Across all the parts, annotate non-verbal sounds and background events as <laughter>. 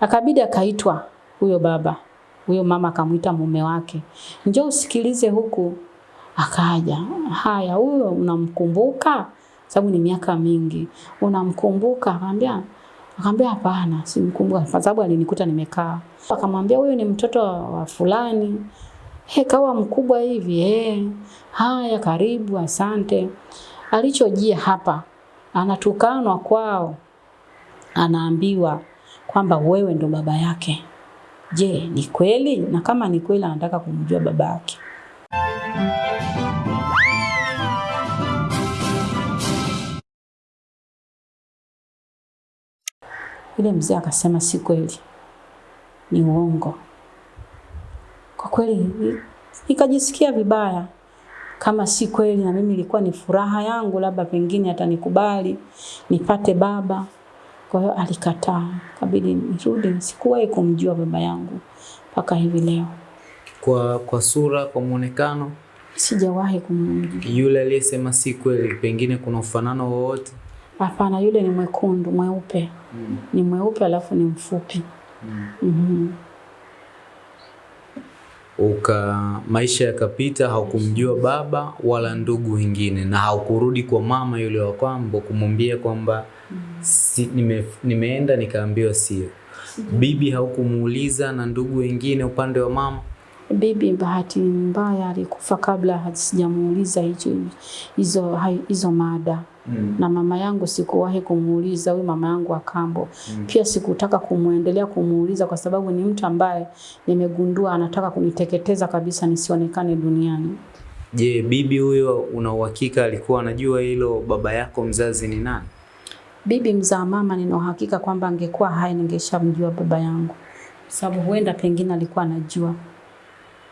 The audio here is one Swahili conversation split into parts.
Akabidi akaitwa huyo baba. Huyo mama akamwita mume wake. Njoo usikilize huku. Akaja. Haya, huyo unamkumbuka? Sababu ni miaka mingi. Unamkumbuka? Akamwambia akamwambia hapana, simkumbuka kwa sababu alinikuta nimekaa. Akamwambia huyo ni mtoto wa fulani. He, kawa mkubwa hivi. Eh. Haya, karibu, asante. Alichojia hapa anatukanwa kwao. Anaambiwa kwamba wewe ndo baba yake. Je, ni kweli? Na kama ni kweli anataka kumjua baba yake. Yule mzee akasema si kweli, ni uongo. Kwa kweli ikajisikia nikajisikia vibaya, kama si kweli, na mimi ilikuwa ni furaha yangu, labda pengine atanikubali nipate baba. Kwa hiyo alikataa, kabidi nirudi. Sikuwahi kumjua baba yangu mpaka hivi leo, Kwa kwa sura, kwa mwonekano sijawahi kumjua. yule aliyesema si kweli, pengine kuna ufanano wowote? Hapana, yule ni mwekundu, mweupe, Mm. ni mweupe alafu ni mfupi. Mm. Mm -hmm. Uka maisha yakapita, haukumjua baba wala ndugu wengine, na haukurudi kwa mama yule wa kwambo kumwambia kwamba si, nime, nimeenda nikaambiwa sio. Bibi haukumuuliza na ndugu wengine upande wa mama? Bibi bahati mbaya alikufa kabla sijamuuliza hicho hizo hizo mada Mm. na mama yangu sikuwahi kumuuliza huyu mama yangu wa kambo. Pia sikutaka kumuendelea kumuuliza kwa sababu ni mtu ambaye nimegundua anataka kuniteketeza kabisa nisionekane duniani. Je, bibi huyo una uhakika alikuwa anajua hilo baba yako mzazi ni nani? Bibi mzaa mama, nina uhakika kwamba angekuwa hai ningeshamjua baba yangu, sababu huenda pengine alikuwa anajua.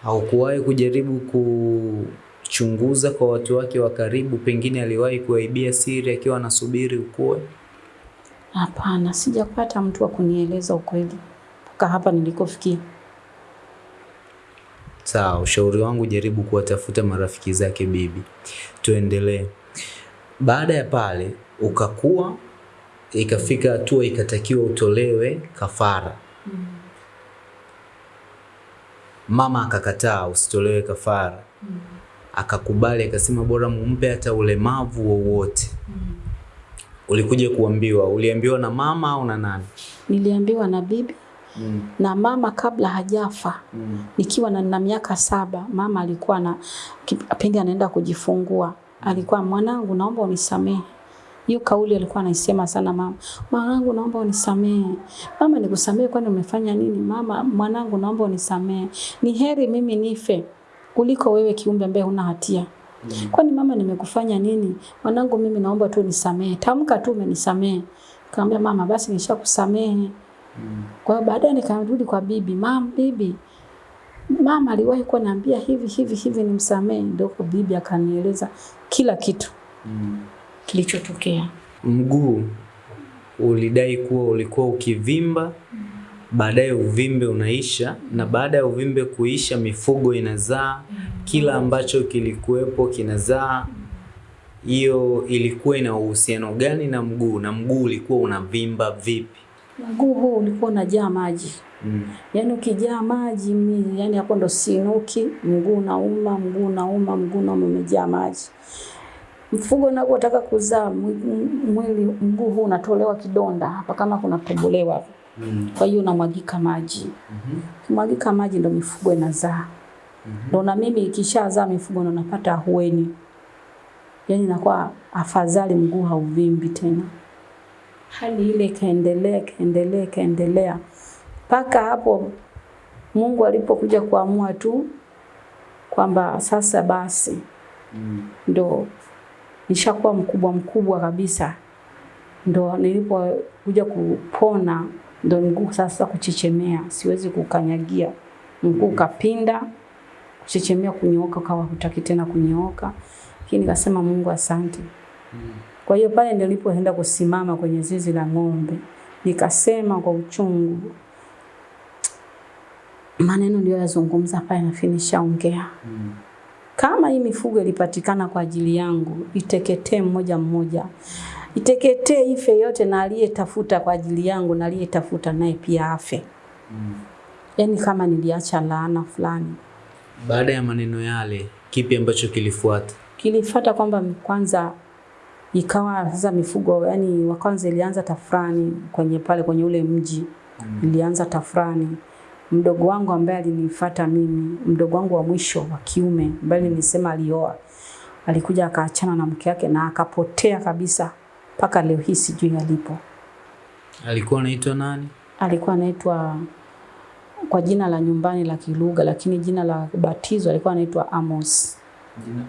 Haukuwahi kujaribu kuchunguza kwa watu wake wa karibu, pengine aliwahi kuaibia siri akiwa anasubiri ukue? Hapana, sijapata mtu wa kunieleza ukweli mpaka hapa nilikofikia. Sawa, ushauri wangu jaribu kuwatafuta marafiki zake bibi. Tuendelee. Baada ya pale ukakua, ikafika hatua ikatakiwa utolewe kafara. Mm. Mama akakataa usitolewe kafara, Mm. akakubali, akasema bora mumpe hata ulemavu wowote. Mm. Ulikuja kuambiwa, uliambiwa na mama au na nani? Niliambiwa na bibi Mm. na mama kabla hajafa mm. nikiwa na, na miaka saba mama alikuwa na pindi anaenda kujifungua alikuwa mwanangu naomba unisamehe hiyo kauli alikuwa anaisema sana mama mwanangu naomba unisamehe. Mama nikusamehe kwani umefanya nini? Mama mwanangu naomba unisamehe. Ni heri mimi nife kuliko wewe kiumbe ambaye huna hatia. Kwani mama nimekufanya nini? Mwanangu mimi naomba tu nisamehe tamka tu umenisamehe. Kaambia mama basi nishakusamehe. Kwa hiyo baadaye nikarudi kwa bibi, mama, bibi, mama aliwahi kuwa naambia hivi hivi hivi nimsamehe. Ndio bibi akanieleza kila kitu kilichotokea. Mguu ulidai kuwa ulikuwa ukivimba, baadaye uvimbe unaisha, na baada ya uvimbe kuisha mifugo inazaa, kila ambacho kilikuwepo kinazaa. Hiyo ilikuwa ina uhusiano gani na mguu, na mguu ulikuwa unavimba vipi? Mguu huu ulikuwa unajaa maji, Mm. yaani ukijaa maji mi, yani hapo ndo sinuki, mguu unauma, mguu unauma, mguu nauma, umejaa maji. Mfugo unapotaka kuzaa mwili, mguu huu unatolewa kidonda hapa, kama kuna tobolewa Mm. kwa hiyo unamwagika maji. mm -hmm. mwagika maji ndo mifugo inazaa. Ndo na mimi ikishazaa mifugo ndo napata ahueni. yani nakuwa afadhali mguu hauvimbi tena. Hali ile ikaendelea ikaendelea ikaendelea mpaka hapo Mungu alipokuja kuamua tu kwamba sasa basi Mm. ndo nishakuwa mkubwa mkubwa kabisa, ndo nilipokuja kupona, ndo mguu sasa kuchechemea, siwezi kukanyagia, mguu kapinda kuchechemea, kunyooka kawa hutaki tena kunyooka, lakini nikasema Mungu asante. Kwa hiyo pale nilipoenda kusimama kwenye zizi la ng'ombe, nikasema kwa uchungu maneno ndio yazungumza pale, finisha ongea Mm. Kama hii mifugo ilipatikana kwa ajili yangu iteketee mmoja mmoja, iteketee ife yote, na aliyetafuta kwa ajili yangu na aliyetafuta naye pia afe. Mm. Yaani kama niliacha laana fulani. Baada ya maneno yale, kipi ambacho kilifuata? Kilifuata kwamba kwanza ikawa sasa mifugo yani wa kwanza ilianza tafrani kwenye pale kwenye ule mji mm. ilianza tafrani mdogo wangu ambaye alinifuata mimi mdogo wangu wa mwisho wa kiume ambaye nilisema alioa. Alikuja akaachana na mke wake na akapotea kabisa mpaka leo hii sijui alipo. Alikuwa anaitwa nani? alikuwa anaitwa kwa jina la nyumbani la Kilugha lakini jina la batizo alikuwa anaitwa Amos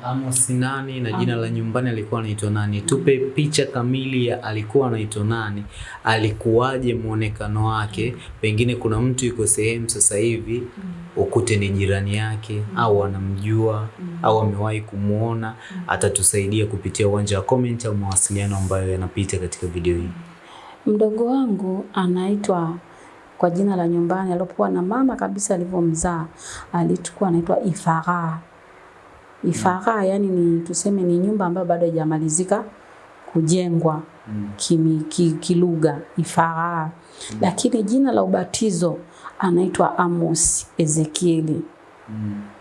Amos nani na jina la nyumbani alikuwa anaitwa nani? Tupe picha kamili ya alikuwa anaitwa nani, alikuwaje mwonekano wake. Pengine kuna mtu yuko sehemu sasa hivi ukute ni jirani yake au anamjua au amewahi kumwona, atatusaidia kupitia uwanja wa comment au mawasiliano ambayo yanapita katika video hii. Mdogo wangu anaitwa kwa jina la nyumbani alipokuwa na mama kabisa alivyomzaa, alikuwa anaitwa Ifara. Ifara yani ni tuseme ni nyumba ambayo bado haijamalizika kujengwa kimi, ki, kilugha Ifara. Lakini jina la ubatizo anaitwa Amos Ezekieli.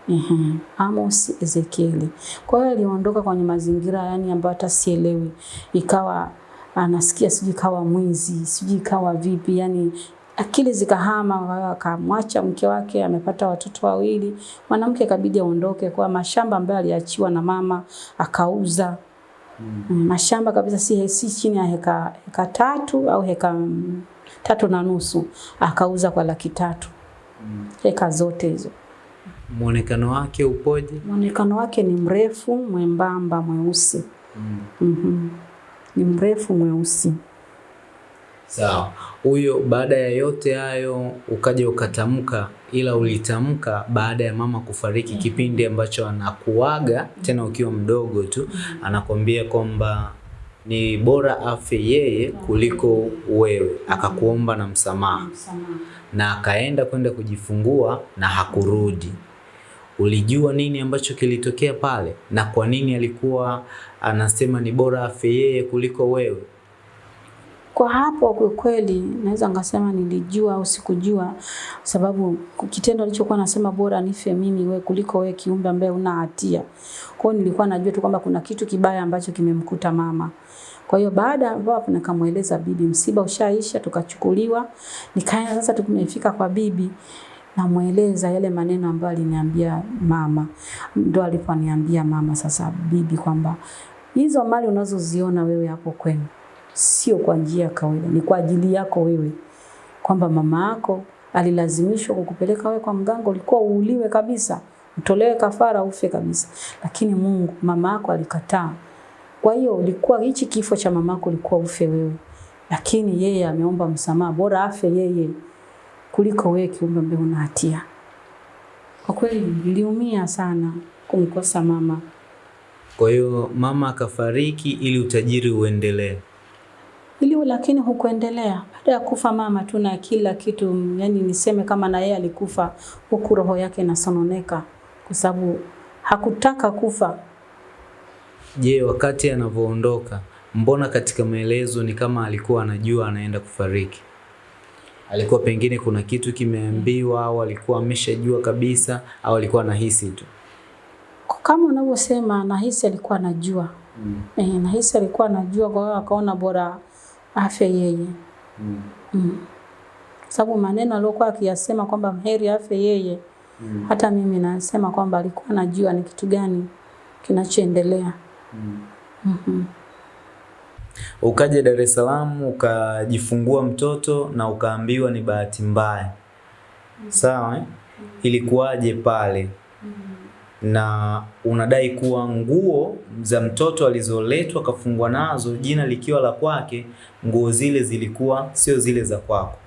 Mhm. Amos Ezekieli. Kwa hiyo aliondoka kwenye mazingira yani ambayo hata sielewi. Ikawa anasikia sijui kawa mwizi, sijui kawa vipi yani akili zikahama, akamwacha mke wake, amepata watoto wawili. Mwanamke kabidi aondoke kwa mashamba ambayo aliachiwa na mama akauza. Mm. Mashamba kabisa si, si chini ya heka, heka tatu au heka tatu na nusu akauza kwa laki tatu mm. heka zote hizo. Muonekano wake upoje? Mwonekano wake ni mrefu, mwembamba, mweusi. mm. mm -hmm. Ni mrefu mweusi. Sawa. Huyo baada ya yote hayo ukaja ukatamka, ila ulitamka baada ya mama kufariki, kipindi ambacho anakuaga tena ukiwa mdogo tu, anakwambia kwamba ni bora afe yeye kuliko wewe, akakuomba na msamaha na akaenda kwenda kujifungua na hakurudi. Ulijua nini ambacho kilitokea pale na kwa nini alikuwa anasema ni bora afe yeye kuliko wewe? Kwa hapo kwa kweli naweza ngasema nilijua au sikujua, sababu kitendo alichokuwa nasema bora nife mimi we kuliko we kiumbe ambaye una hatia. Kwa hiyo nilikuwa najua tu kwamba kuna kitu kibaya ambacho kimemkuta mama. Kwa hiyo baada hapo nikamweleza bibi, msiba ushaisha, tukachukuliwa. Nikaenda sasa, tumefika kwa bibi, namweleza yale maneno ambayo aliniambia mama. Ndo aliponiambia mama sasa bibi kwamba hizo mali unazoziona wewe hapo kwenu sio kwa njia ya kawaida, ni kwa ajili yako wewe, kwamba mama yako alilazimishwa kukupeleka wewe kwa mganga, ulikuwa uuliwe kabisa, utolewe kafara, ufe kabisa, lakini Mungu mama yako alikataa. Kwa hiyo ulikuwa hichi kifo cha mama yako ulikuwa ufe wewe, lakini yeye ameomba msamaha, bora afe yeye kuliko wewe kiumbe ambaye una hatia. Kwa kweli niliumia sana kumkosa mama. Kwa hiyo mama akafariki ili utajiri uendelee. Ili lakini hukuendelea. Baada ya kufa mama tu na kila kitu, yani niseme kama na yeye alikufa, huku roho yake inasononeka kwa sababu hakutaka kufa. Je, wakati anavyoondoka, mbona katika maelezo ni kama alikuwa anajua anaenda kufariki? Alikuwa pengine kuna kitu kimeambiwa au alikuwa ameshajua kabisa au alikuwa anahisi tu? Kama unavyosema, nahisi alikuwa anajua Mm. eh, nahisi alikuwa anajua, kwa hiyo akaona bora afe yeye Mm. mm. Sababu maneno aliyokuwa akiyasema kwamba mheri afya yeye Mm. hata mimi nasema kwamba alikuwa anajua ni kitu gani kinachoendelea. Mm. mm -hmm. Ukaja Dar es Salaam ukajifungua mtoto na ukaambiwa ni bahati mbaya. mm. Sawa eh? Ilikuwaje pale? Na unadai kuwa nguo za mtoto alizoletwa kafungwa nazo jina likiwa la kwake, nguo zile zilikuwa sio zile za kwako.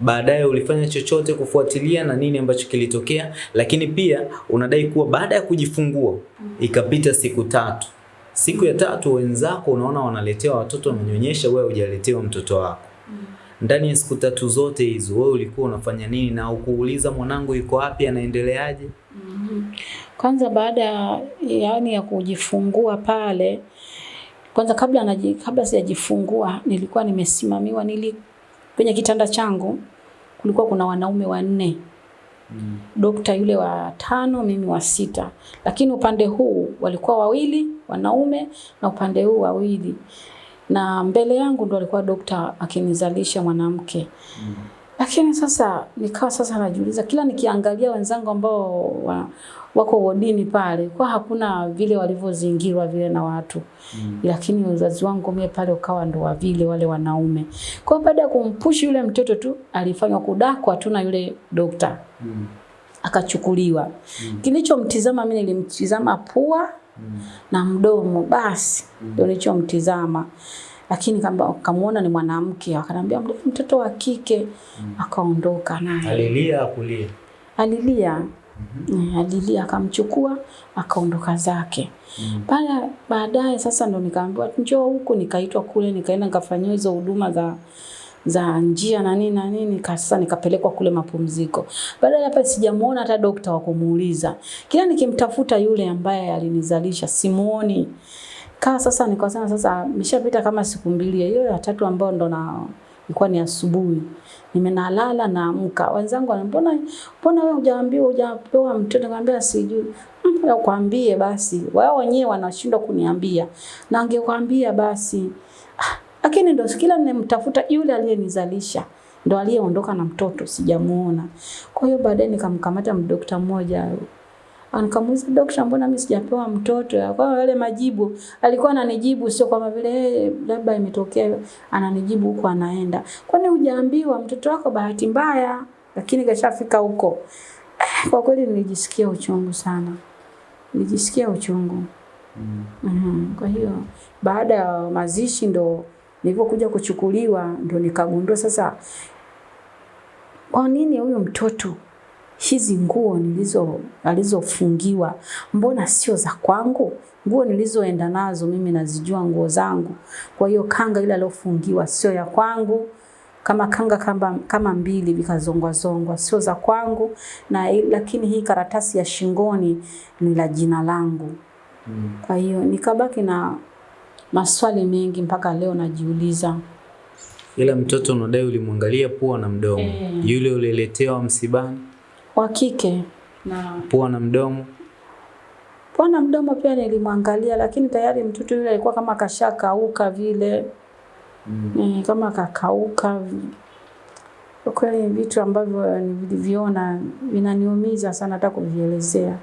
Baadaye ulifanya chochote kufuatilia na nini ambacho kilitokea, lakini pia unadai kuwa baada ya kujifungua ikapita siku tatu. Siku ya tatu wenzako unaona wanaletewa watoto wamenyonyesha, wewe hujaletewa mtoto wako. Ndani ya siku tatu zote hizo wewe ulikuwa unafanya nini na ukuuliza mwanangu yuko wapi anaendeleaje? Kwanza baada ya yani ya kujifungua pale Kwanza kabla naji, kabla sijajifungua nilikuwa nimesimamiwa nili kwenye kitanda changu kulikuwa kuna wanaume wanne. Mm. Dokta yule wa tano, mimi wa sita. Lakini upande huu walikuwa wawili wanaume na upande huu wawili. Na mbele yangu ndo alikuwa dokta akinizalisha mwanamke. Mm. Lakini sasa nikawa sasa najiuliza kila nikiangalia wenzangu ambao wa, wako wodini pale kwa hakuna vile walivyozingirwa vile na watu mm. Lakini wazazi wangu mie pale ukawa ndo wa vile wale wanaume. Kwa baada ya kumpushi yule mtoto tu alifanywa kudakwa tu na yule dokta mm. Akachukuliwa mm. Kilichomtizama mimi nilimtizama pua mm. na mdomo basi ndio mm. nilichomtizama lakini kamuona ni mwanamke akanambia mtoto wa kike mm. akaondoka naye. Alilia akulia? Alilia. Mm -hmm. Alilia akamchukua akaondoka zake. Mm. Pale baadaye sasa ndo nikaambiwa njoo huku, nikaitwa kule, nikaenda nikafanyiwa hizo huduma za za njia na nini na nini, sasa nikapelekwa kule mapumziko. Baada ya hapa sijamuona hata dokta wa kumuuliza. Kila nikimtafuta yule ambaye alinizalisha simuoni. Kaa sasa nikasema sasa nimeshapita kama siku mbili hiyo ya tatu ambayo ndo na ilikuwa ni asubuhi. Nimenalala naamka. Wenzangu wanambona mbona wewe hujaambiwa hujapewa mtoto? Nikamwambia sijui. Mbona kwambie basi. Wao wenyewe wanashindwa kuniambia. Na angekwambia basi. Ah, lakini ndo kila nimemtafuta yule aliyenizalisha ndo aliyeondoka na mtoto sijamuona. Kwa hiyo baadaye nikamkamata mdokta mmoja Nikamuuliza daktari, mbona mimi sijapewa mtoto? Kwa yale majibu alikuwa ananijibu sio kama vile labda imetokea, ananijibu huko anaenda. Kwani hujaambiwa mtoto wako bahati mbaya, lakini kashafika huko. <sighs> Kwa kweli nilijisikia uchungu sana, nilijisikia uchungu mm. Mm -hmm. Kwa hiyo baada ya mazishi ndo nilipokuja kuchukuliwa ndo nikagundua sasa, kwa nini huyu mtoto hizi nguo nilizo alizofungiwa mbona sio za kwangu? Nguo nilizoenda nazo mimi nazijua nguo zangu. Kwa hiyo kanga ile aliyofungiwa sio ya kwangu. Kama kanga kama, kama mbili vikazongwa zongwa sio za kwangu na lakini hii karatasi ya shingoni ni la jina langu. Mm. Kwa hiyo nikabaki na maswali mengi mpaka leo najiuliza. Ila mtoto unadai ulimwangalia pua na mdomo. E. Yule uliletewa msibani? Wa kike na pua na mdomo. Pua na mdomo pia nilimwangalia, lakini tayari mtoto yule alikuwa kama kashakauka vile mm. E, kama kakauka. Kwa kweli vitu ambavyo nilivyoona vinaniumiza sana hata kuvielezea.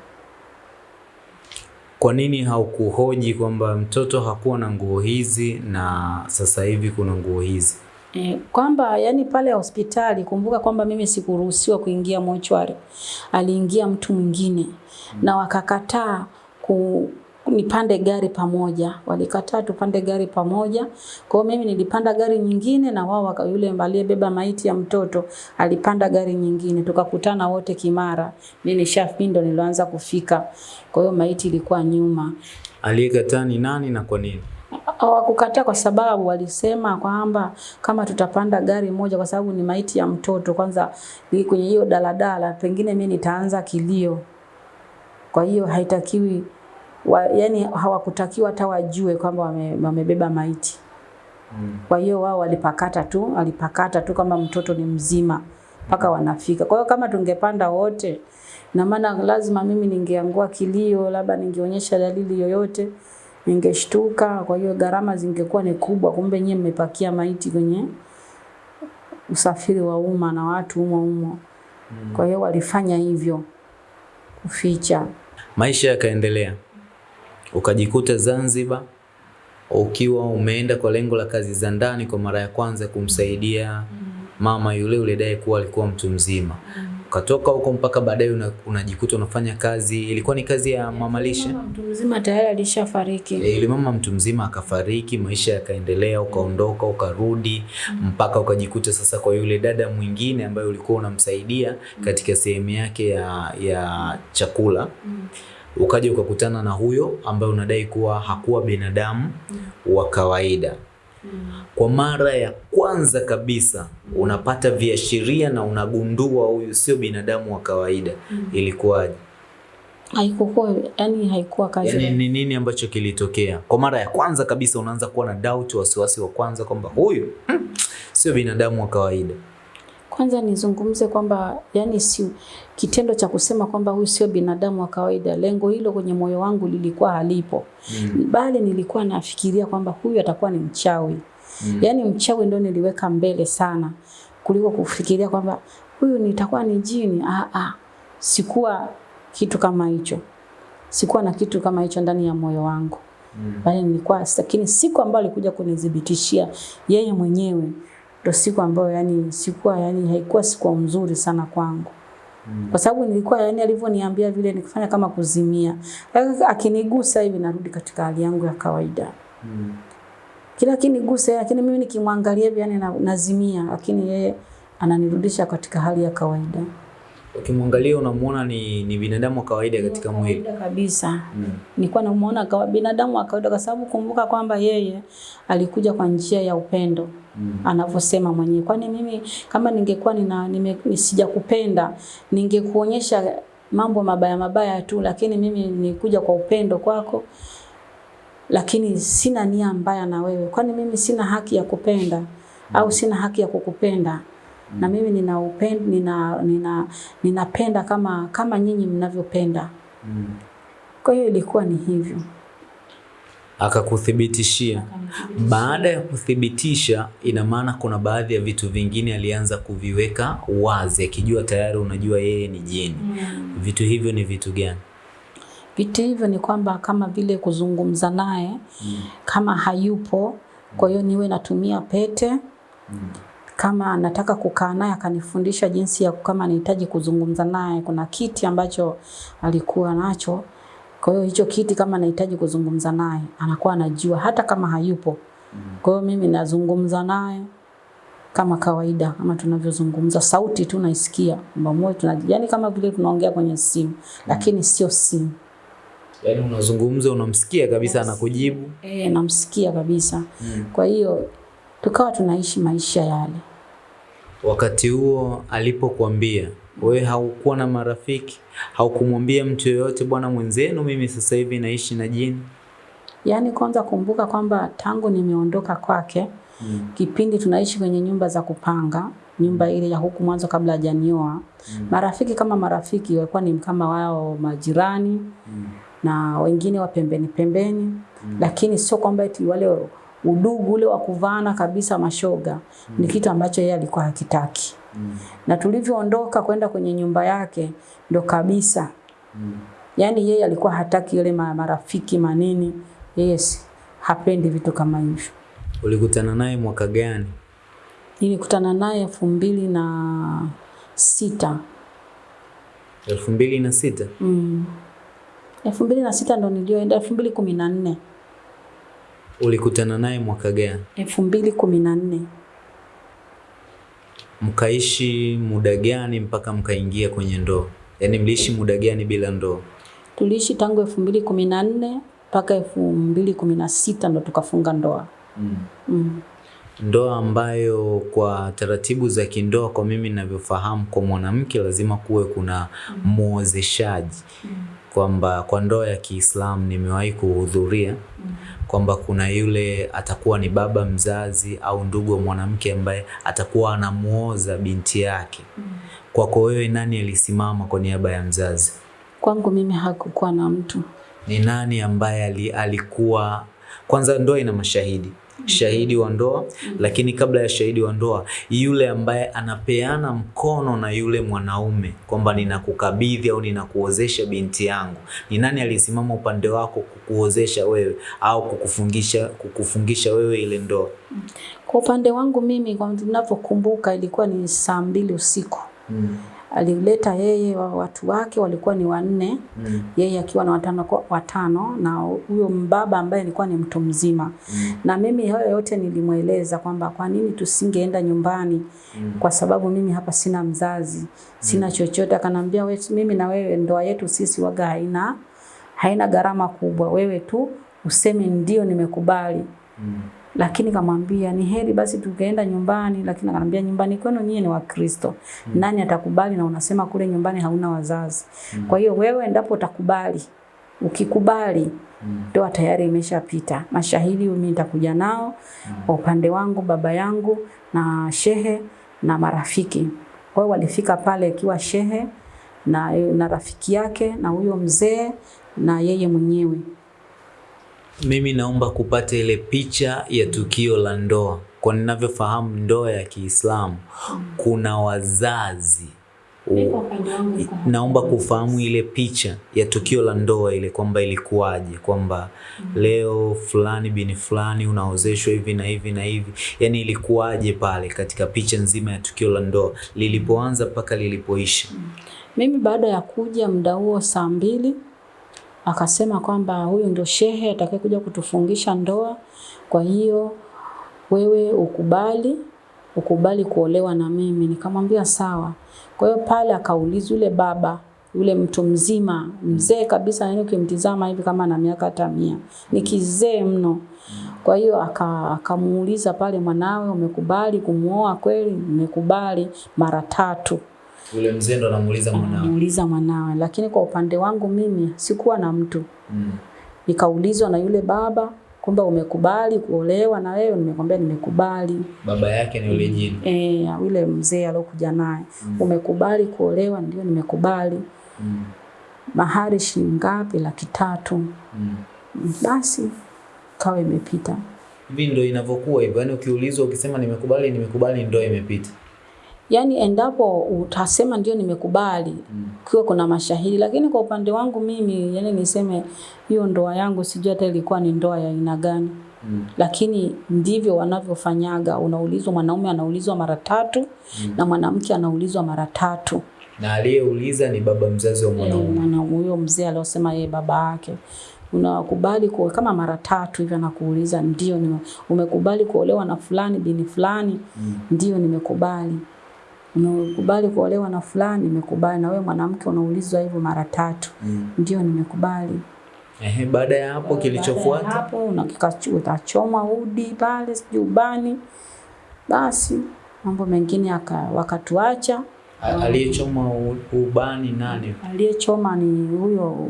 Kwa nini haukuhoji kwamba mtoto hakuwa na nguo hizi na sasa hivi kuna nguo hizi? E, kwamba yani pale hospitali kumbuka kwamba mimi sikuruhusiwa kuingia mochwari. Aliingia mtu mwingine mm. na wakakataa ku nipande gari pamoja. Walikataa tupande gari pamoja. Kwa hiyo mimi nilipanda gari nyingine na wao yule aliyebeba maiti ya mtoto alipanda gari nyingine. Tukakutana wote Kimara. Mimi nishafindo nilianza kufika. Kwa hiyo maiti ilikuwa nyuma. Aliyekataa ni nani na kwa nini? Hawakukataa kwa sababu walisema kwamba kama tutapanda gari moja, kwa sababu ni maiti ya mtoto, kwanza kwenye hiyo daladala, pengine mimi nitaanza kilio. Kwa hiyo haitakiwi wa, yani hawakutakiwa hata wajue kwamba wame, wamebeba maiti. Mm. Kwa hiyo wao walipakata tu, walipakata tu kama mtoto ni mzima mpaka wanafika. Kwa hiyo kama tungepanda wote, na maana lazima mimi ningeangua kilio, labda ningeonyesha dalili yoyote ningeshtuka. Kwa hiyo gharama zingekuwa ni kubwa, kumbe nyie mmepakia maiti kwenye usafiri wa umma na watu umo umo. Mm. Kwa hiyo walifanya hivyo kuficha. Maisha yakaendelea, ukajikuta Zanzibar ukiwa umeenda kwa lengo la kazi za ndani kwa mara ya kwanza kumsaidia mama yule ulidai kuwa alikuwa mtu mzima. Ukatoka huko mpaka baadaye unajikuta una unafanya kazi, ilikuwa ni kazi ya mama lishe. Mama mtu mzima tayari alishafariki. E, ili mama mtu mzima akafariki, maisha yakaendelea, ukaondoka, ukarudi mpaka ukajikuta sasa kwa yule dada mwingine ambaye ulikuwa unamsaidia katika sehemu yake ya, ya chakula ukaja ukakutana na huyo ambaye unadai kuwa hakuwa binadamu wa kawaida. Kwa mara ya kwanza kabisa unapata viashiria na unagundua huyu sio binadamu wa kawaida. Ilikuwaje? haikuwa yani haikuwa kazi yani, ni nini ambacho kilitokea? Kwa mara ya kwanza kabisa unaanza kuwa na doubt, wasiwasi wa kwanza kwamba huyu mm, sio binadamu wa kawaida. Kwanza nizungumze kwamba yani si kitendo cha kusema kwamba huyu sio binadamu wa kawaida, lengo hilo kwenye moyo wangu lilikuwa halipo Mm. bali nilikuwa nafikiria kwamba huyu atakuwa ni mchawi. Mm. yani mchawi ndio niliweka mbele sana kuliko kufikiria kwamba huyu nitakuwa ni jini. Ah, ah. Sikuwa kitu kama hicho, sikuwa na kitu kama hicho ndani ya moyo wangu Mm. bali nilikuwa, lakini siku ambayo alikuja kunithibitishia yeye mwenyewe ndo siku ambayo yani sikuwa yani haikuwa siku nzuri sana kwangu Mm. kwa sababu nilikuwa yani alivyoniambia vile nikifanya kama kuzimia, Lakini akinigusa hivi narudi katika hali yangu ya kawaida Mm. kila akinigusa, lakini mimi nikimwangalia hivi yani nazimia, lakini yeye ananirudisha katika hali ya kawaida Ukimwangalia unamuona ni, ni binadamu wa kawaida katika mwili. kawaida kabisa. Mm. Nilikuwa namuona kama binadamu wa kawaida, kwa sababu kumbuka kwamba yeye alikuja kwa njia ya upendo Mm. anavyosema mwenyewe. Kwani mimi kama ningekuwa nina nime, sijakupenda ningekuonyesha mambo mabaya mabaya tu, lakini mimi nikuja kwa upendo kwako, lakini sina nia mbaya na wewe. Kwani mimi sina haki ya kupenda mm. au sina haki ya kukupenda? Mm. Na mimi nina upendo, nina, nina, ninapenda kama kama nyinyi mnavyopenda. Mm. Kwa hiyo ilikuwa ni hivyo. Akakuthibitishia. Baada ya kuthibitisha, ina maana kuna baadhi ya vitu vingine alianza kuviweka wazi, akijua tayari unajua yeye ni jini. Mm. Vitu hivyo ni vitu gani? Vitu hivyo ni kwamba kama vile kuzungumza naye Mm. kama hayupo, kwa hiyo niwe natumia pete. Mm. Kama nataka kukaa naye akanifundisha jinsi ya kama nahitaji kuzungumza naye, kuna kiti ambacho alikuwa nacho. Kwa hiyo hicho kiti kama nahitaji kuzungumza naye anakuwa anajua hata kama hayupo. Kwa hiyo mimi nazungumza naye kama kawaida, kama tunavyozungumza, sauti tu naisikia kwamba moyo tuna, yani kama vile tunaongea kwenye simu, lakini sio simu. Yaani unazungumza unamsikia kabisa yes. anakujibu. Eh, namsikia kabisa. Mm. Kwa hiyo tukawa tunaishi maisha yale. Wakati huo alipokuambia wewe haukuwa na marafiki, haukumwambia mtu yoyote, bwana mwenzenu, mimi sasa hivi naishi na jini. Yaani kwanza kumbuka kwamba tangu nimeondoka kwake Mm. kipindi tunaishi kwenye nyumba za kupanga, nyumba ile ya huku mwanzo kabla hajanioa. mm. Marafiki kama marafiki walikuwa ni kama wao majirani Mm. na wengine wa pembeni pembeni, mm. lakini sio kwamba eti wale udugu ule wa kuvana kabisa mashoga. Ni kitu ambacho yeye alikuwa hakitaki. Mm. Na tulivyoondoka kwenda kwenye nyumba yake ndo kabisa Mm. Yaani yeye alikuwa hataki ile marafiki manini. Yeye hapendi vitu kama hivyo. Ulikutana naye mwaka gani? Nilikutana naye elfu mbili na sita. elfu mbili na sita. Mm. elfu mbili na sita ndo nilioenda, elfu mbili kumi na nne Ulikutana naye mwaka gani? elfu mbili kumi na nne Mkaishi muda gani mpaka mkaingia kwenye ndoa? Yaani mliishi muda gani bila ndoa? tuliishi tangu elfu mbili kumi na nne mpaka elfu mbili kumi na sita ndo tukafunga ndoa. Mm. Mm. Ndoa ambayo kwa taratibu za kindoa, kwa mimi ninavyofahamu, kwa mwanamke lazima kuwe kuna muozeshaji, mm. kwamba kwa ndoa ya Kiislamu nimewahi kuhudhuria kwamba kuna yule atakuwa ni baba mzazi au ndugu wa mwanamke ambaye atakuwa anamuoza binti yake. Kwako wewe, nani alisimama kwa niaba ya mzazi? Kwangu mimi hakukuwa na mtu. Ni nani ambaye alikuwa kwanza, ndoa ina mashahidi shahidi wa ndoa, lakini kabla ya shahidi wa ndoa, yule ambaye anapeana mkono na yule mwanaume kwamba ninakukabidhi au ninakuozesha binti yangu, ni nani alisimama upande wako kukuozesha wewe au kukufungisha kukufungisha wewe ile ndoa? Kwa upande wangu mimi, kwa ninavyokumbuka, ilikuwa ni saa mbili usiku. Alileta yeye wa watu wake walikuwa ni wanne, Mm. yeye akiwa na watano, kwa- watano na huyo mbaba ambaye alikuwa ni mtu mzima. mm. Na mimi hayo yote nilimweleza kwamba kwa nini tusingeenda nyumbani, mm. kwa sababu mimi hapa sina mzazi, sina mm. chochote. Akanambia wewe, mimi na wewe ndoa yetu sisi waga haina haina gharama kubwa, wewe tu useme ndio nimekubali. Lakini kamwambia ni heri basi tukaenda nyumbani, lakini akanambia nyumbani kwenu nyie ni Wakristo, Mm. nani atakubali? Na unasema kule nyumbani hauna wazazi. Mm. Kwa hiyo wewe endapo utakubali, ukikubali ndoa tayari imeshapita. Mashahidi mimi nitakuja nao kwa upande wangu, baba yangu na shehe na marafiki. Kwa hiyo walifika pale ikiwa shehe na, na rafiki yake na huyo mzee na yeye mwenyewe. Mimi naomba kupata ile picha ya tukio la ndoa. Kwa ninavyofahamu ndoa ya Kiislamu kuna wazazi. U- Naomba kufahamu ile picha ya tukio la ndoa ile kwamba ilikuwaje, kwamba leo fulani bini fulani unaozeshwa hivi na hivi na hivi, yani ilikuwaje pale katika picha nzima ya tukio la ndoa lilipoanza mpaka lilipoisha. Mimi baada ya kuja muda huo saa mbili akasema kwamba huyu ndio shehe atakayekuja kutufungisha ndoa. Kwa hiyo wewe ukubali, ukubali kuolewa na mimi. Nikamwambia sawa. Kwa hiyo pale akaulizwa yule baba yule mtu mzima mzee kabisa, yani ukimtizama hivi kama na miaka hata mia, ni kizee mno. Kwa hiyo akamuuliza aka- pale, mwanawe umekubali kumuoa kweli? Nimekubali mara tatu Yule mzee ndo anamuuliza mwanawe. Anamuuliza mwanawe, lakini kwa upande wangu mimi sikuwa na mtu. Mm. Nikaulizwa na yule baba kwamba umekubali kuolewa na wewe? Nimekwambia nimekubali. Baba yake ni yule jini. Eh, yule mzee aliyokuja naye, Mm. umekubali kuolewa? Ndio, nimekubali. Mm. Mahari shilingi ngapi? Laki tatu. Mm. Basi kawa imepita. Hivi ndio inavyokuwa hivyo, yaani ukiulizwa ukisema nimekubali, nimekubali, ndio imepita. Yaani endapo utasema ndio nimekubali, Mm. kiwa kuna mashahidi, lakini kwa upande wangu mimi, yani niseme hiyo ndoa yangu sijui hata ilikuwa ni ndoa ya aina gani. Mm. lakini ndivyo wanavyofanyaga. Unaulizwa, mwanaume anaulizwa mara tatu na mwanamke anaulizwa mara tatu. Na aliyeuliza ni baba mzazi wa mwanaume. mwanaume. mwana- huyo mzee aliosema yeye baba yake unakubali kuwa kama mara tatu hivyo anakuuliza ndio nime, umekubali kuolewa na fulani bini fulani Mm. ndio nimekubali umekubali kuolewa na fulani nimekubali na wewe mwanamke unaulizwa hivyo mara tatu Mm. ndio nimekubali Ehe, baada ya hapo kilichofuata hapo unakika utachoma udi pale sijui ubani, basi mambo mengine yaka, wakatuacha. aliyechoma ubani nani? Aliyechoma ni huyo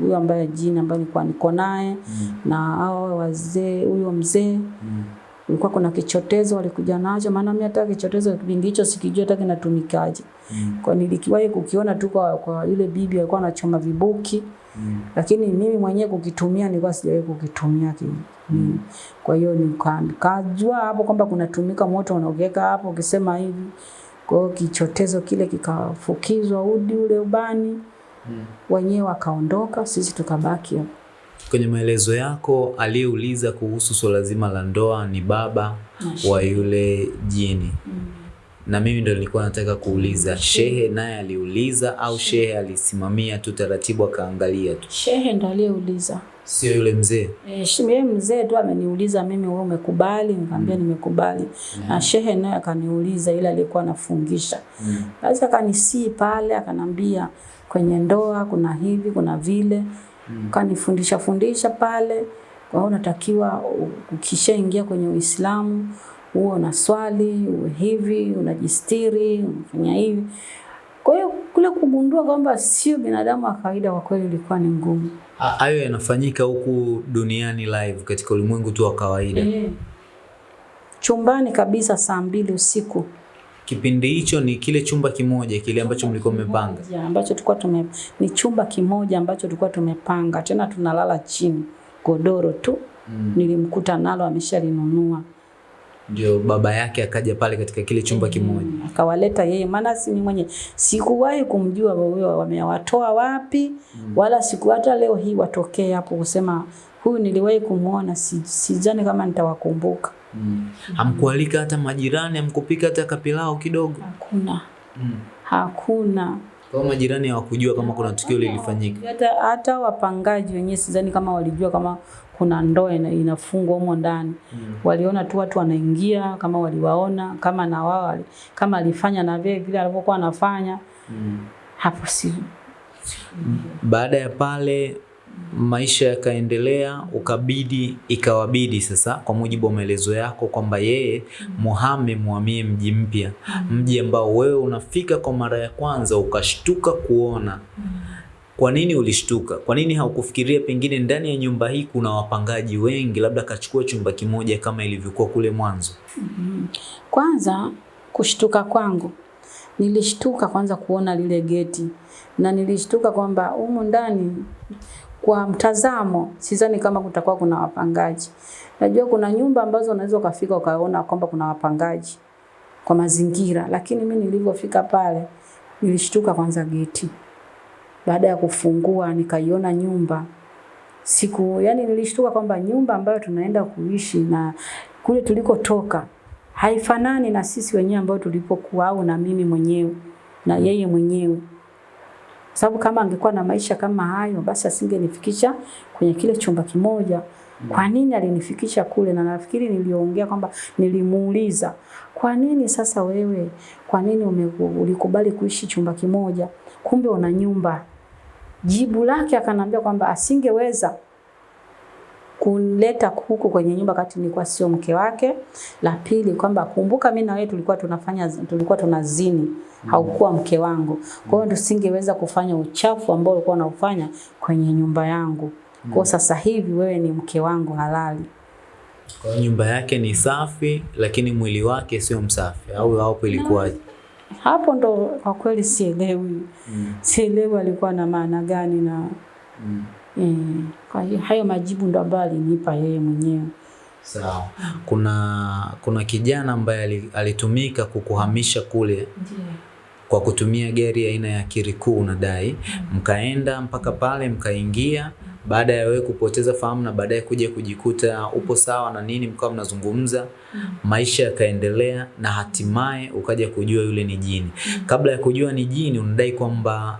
huyo ambaye jini ambaye nilikuwa niko naye Mm. na hao wazee, huyo mzee Mm. Ulikuwa kuna kichotezo walikuja nacho, maana mimi hata kichotezo kipindi hicho sikijua hata kinatumikaje. Mm. Kwa nilikiwahi kukiona tu kwa, kwa yule bibi alikuwa anachoma vibuki Mm. lakini mimi mwenyewe kukitumia nilikuwa sijawahi kukitumia ki, mm. Kwa hiyo nika- nikajua hapo kwamba kunatumika moto unaogeka hapo ukisema hivi. Kwa hiyo kichotezo kile kikafukizwa udi ule ubani, Mm. wenyewe wakaondoka, sisi tukabaki hapo. Kwenye maelezo yako aliyeuliza kuhusu swala zima la ndoa ni baba wa yule jini. mm. Na mimi ndo nilikuwa nataka kuuliza, shehe naye aliuliza au shehe alisimamia tu taratibu akaangalia tu, Shehe ndo aliyeuliza. sio yule mzee? Eh, yeye mzee tu ameniuliza mimi, wewe umekubali? Nikamwambia mm. nimekubali. Na shehe naye akaniuliza, ile alikuwa anafungisha Mm. Basi akanisii pale, akanambia kwenye ndoa kuna hivi kuna vile, Mm. kanifundisha fundisha pale. Kwa hiyo unatakiwa ukishaingia kwenye Uislamu uwe una swali uwe hivi, unajistiri, unafanya hivi. Kwa hiyo kule kugundua kwamba sio binadamu wa kawaida, kwa kweli ilikuwa ni ngumu. Hayo yanafanyika huku duniani live katika ulimwengu tu wa kawaida. Chumbani kabisa saa mbili usiku Kipindi hicho ni kile chumba kimoja kile ambacho mlikuwa mmepanga. Ya, ambacho tulikuwa tume ni chumba kimoja ambacho tulikuwa tumepanga, tena tunalala chini, godoro tu Mm. nilimkuta nalo ameshalinunua. Ndio baba yake akaja pale katika kile chumba kimoja. Mm, akawaleta yeye, maana si mimi mwenye sikuwahi kumjua huyo wamewatoa wapi, mm. wala siku hata leo hii watokee hapo kusema huyu niliwahi kumuona, si, sijani kama nitawakumbuka. Mm. Hamkualika hata majirani, hamkupika hata kapilao kidogo. Hakuna, Mm. hakuna Kwa majirani hawakujua kama kuna tukio lilifanyika. hata, hata wapangaji wenyewe sidhani kama walijua kama kuna ndoa ina- inafungwa humo ndani. Mm. Waliona tu watu wanaingia, kama waliwaona, kama na wao kama alifanya na vile vile alivyokuwa anafanya Mm. hapo, si Baada ya pale maisha yakaendelea, ukabidi ikawabidi sasa, kwa mujibu wa maelezo yako kwamba yeye muhame muhamie mji mpya, mji ambao wewe unafika kwa mara ya kwanza ukashtuka kuona. Kwa nini ulishtuka? Kwa nini haukufikiria pengine ndani ya nyumba hii kuna wapangaji wengi, labda kachukua chumba kimoja kama ilivyokuwa kule mwanzo? Kwanza kushtuka kwangu, nilishtuka kwanza kuona lile geti na nilishtuka kwamba humu ndani kwa mtazamo sidhani kama kutakuwa kuna wapangaji. Najua kuna nyumba ambazo unaweza ukafika ukaona kwamba kuna wapangaji kwa mazingira, lakini mimi nilivyofika pale nilishtuka kwanza geti. Baada ya kufungua nikaiona nyumba siku, yani nilishtuka kwamba nyumba ambayo tunaenda kuishi na kule tulikotoka haifanani na sisi wenyewe ambao tulipokuwa au na mimi mwenyewe na yeye mwenyewe sababu kama angekuwa na maisha kama hayo basi asingenifikisha kwenye kile chumba kimoja. Kwa nini alinifikisha kule? Na nafikiri niliongea kwamba nilimuuliza, kwa nini sasa wewe, kwa nini ulikubali kuishi chumba kimoja, kumbe una nyumba? Jibu lake akanambia kwamba asingeweza kuleta huku kwenye nyumba kati nilikuwa sio mke wake. La pili kwamba kumbuka, mimi na wewe tulikuwa tunafanya tulikuwa tunazini, haukuwa mke wangu. Kwa hiyo tusingeweza kufanya uchafu ambao ulikuwa unaufanya kwenye nyumba yangu. Kwa sasa hivi wewe ni mke wangu halali. Kwa nyumba yake ni safi, lakini mwili wake sio msafi, au hapo ilikuwaje? Hapo ndo kwa kweli sielewi. Mm. Sielewi alikuwa na maana gani na Eh, kwa hiyo hayo majibu ndo ambayo alinipa yeye mwenyewe. Sawa. Kuna kuna kijana ambaye alitumika kukuhamisha kule kwa kutumia gari aina ya kirikuu unadai, mkaenda mpaka pale mkaingia, baada ya wewe kupoteza fahamu na baadaye kuja kujikuta upo sawa na nini, mkawa mnazungumza, maisha yakaendelea na hatimaye ukaja kujua yule ni jini. Kabla ya kujua ni jini, unadai kwamba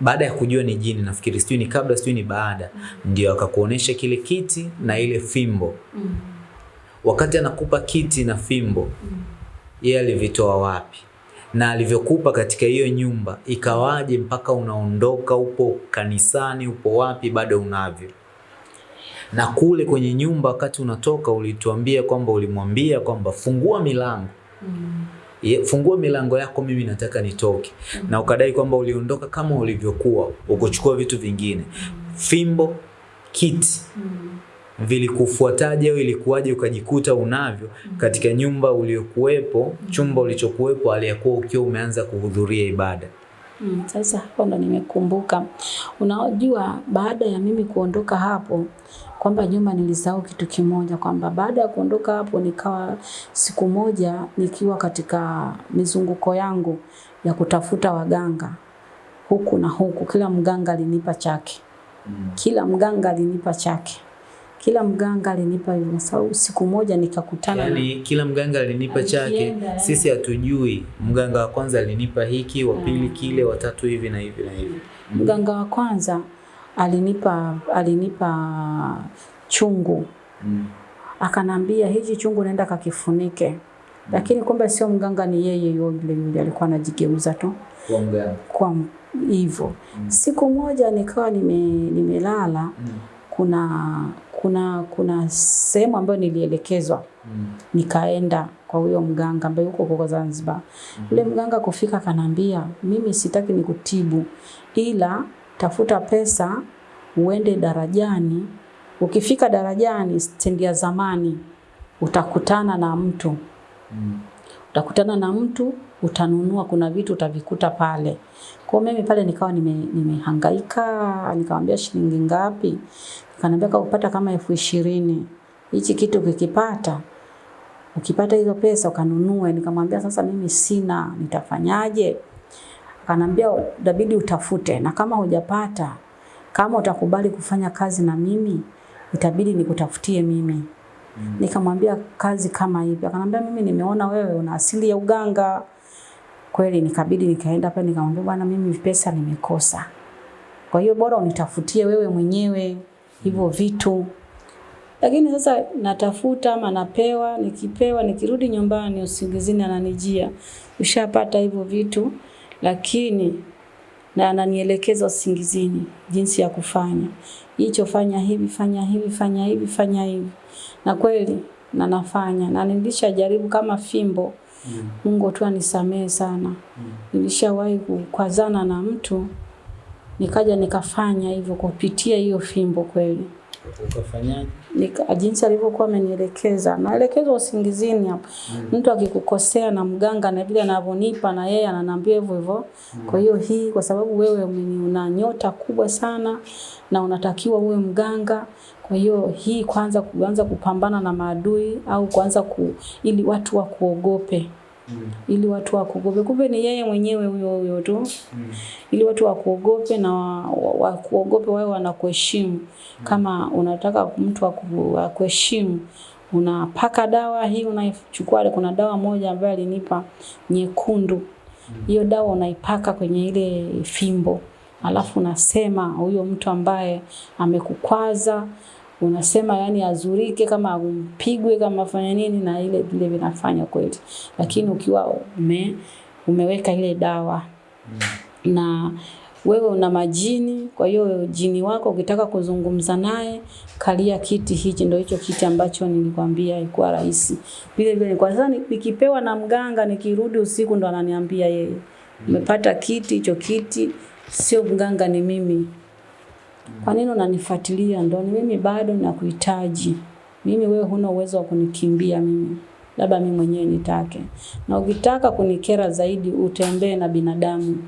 baada ya kujua ni jini, nafikiri sijui ni kabla sijui ni baada, ndio akakuonesha kile kiti na ile fimbo. mm -hmm. Wakati anakupa kiti na fimbo, mm -hmm. yeye alivitoa wapi? Na alivyokupa katika hiyo nyumba, ikawaje mpaka unaondoka, upo kanisani, upo wapi, bado unavyo? Na kule kwenye nyumba, wakati unatoka, ulituambia kwamba ulimwambia kwamba fungua milango Ye- fungua milango yako, mimi nataka nitoke. mm -hmm. Na ukadai kwamba uliondoka kama ulivyokuwa, ukuchukua vitu vingine, fimbo, kiti vilikufuataje au ilikuwaje ukajikuta unavyo katika nyumba uliokuwepo, chumba ulichokuwepo, aliyakuwa ukiwa umeanza kuhudhuria ibada? Mm, sasa hapo ndo nimekumbuka. Unajua, baada ya mimi kuondoka hapo kwamba nyuma nilisahau kitu kimoja, kwamba baada ya kuondoka hapo nikawa siku moja nikiwa katika mizunguko yangu ya kutafuta waganga huku na huku, kila mganga alinipa chake, kila mganga alinipa chake, kila mganga alinipa hivyo. Sababu siku moja nikakutana yani, na Yaani kila mganga alinipa chake, yeah. sisi hatujui. Mganga wa kwanza alinipa hiki, wa pili kile, wa tatu hivi na hivi na hivi. mganga wa kwanza alinipa alinipa chungu mm. akanambia hichi chungu naenda kakifunike, mm. lakini kumbe sio mganga, ni yeye yule yule alikuwa anajigeuza tu Kwa mganga. kwa hivyo. Siku moja nikawa nime, nimelala kuna kuna kuna sehemu ambayo nilielekezwa mm. nikaenda kwa huyo mganga ambaye yuko huko Zanzibar. Yule mm -hmm. mganga kufika akanambia, mimi sitaki nikutibu, ila tafuta pesa uende darajani. Ukifika darajani, stendi ya zamani, utakutana na mtu mm. utakutana na mtu utanunua, kuna vitu utavikuta pale. Kwa mimi pale nikawa nimehangaika, nime, nikamwambia shilingi ngapi? Akaniambia upata kama elfu ishirini. Hichi kitu kikipata ukipata hizo pesa ukanunue. Nikamwambia sasa mimi sina, nitafanyaje? Akanambia itabidi utafute, na kama hujapata, kama utakubali kufanya kazi na mimi, itabidi nikutafutie mimi. Nikamwambia kazi kama hivi, akanambia mimi nimeona wewe una asili ya uganga. Kweli nikabidi nikaenda pale nikamwambia bwana, mimi pesa nimekosa, kwa hiyo bora unitafutie wewe mwenyewe hivyo vitu. Lakini sasa natafuta ama napewa, nikipewa nikirudi nyumbani usingizini ananijia, ushapata hivyo vitu, lakini na ananielekeza usingizini jinsi ya kufanya hicho, fanya hivi, fanya hivi, fanya hivi, fanya hivi, na kweli na nafanya na nilishajaribu kama fimbo mm. Mungu tu anisamehe sana mm. Nilishawahi kukwazana na mtu nikaja nikafanya hivyo kupitia hiyo fimbo kweli. Ukafanyaje? Nika, jinsi alivyokuwa amenielekeza, naelekezwa usingizini hapo. Mm. Mtu akikukosea na mganga na vile anavyonipa na yeye ananiambia hivyo hivyo. Mm. Kwa hiyo hii kwa sababu wewe una nyota kubwa sana na unatakiwa uwe mganga. Kwa hiyo hii kwanza kuanza kupambana na maadui au kuanza ku, ili watu wakuogope. Mm. ili watu wakuogope. Kumbe ni yeye mwenyewe huyo huyo tu mm. ili watu wakuogope na wakuogope wa, wa, wawe wanakuheshimu. Mm. Kama unataka mtu akuheshimu unapaka dawa hii, unaichukua. Kuna dawa moja ambayo alinipa nyekundu, hiyo mm. dawa unaipaka kwenye ile fimbo, alafu unasema huyo mtu ambaye amekukwaza unasema yani azurike kama umpigwe kama afanye nini na ile vile vinafanya kweli, lakini ukiwa ume, umeweka ile dawa mm. na wewe una majini. Kwa hiyo jini wako ukitaka kuzungumza naye, kalia kiti hichi, ndio hicho kiti ambacho nilikwambia ilikuwa rahisi. Vile vile kwa sasa nikipewa na mganga, nikirudi usiku ndo ananiambia yeye, umepata kiti hicho kiti, sio mganga, ni mimi. Kwa nini unanifuatilia? Ni mimi bado nakuhitaji. Mimi wewe huna uwezo wa kunikimbia mimi. Labda mimi mwenyewe nitake. Na ukitaka kunikera zaidi utembee na binadamu.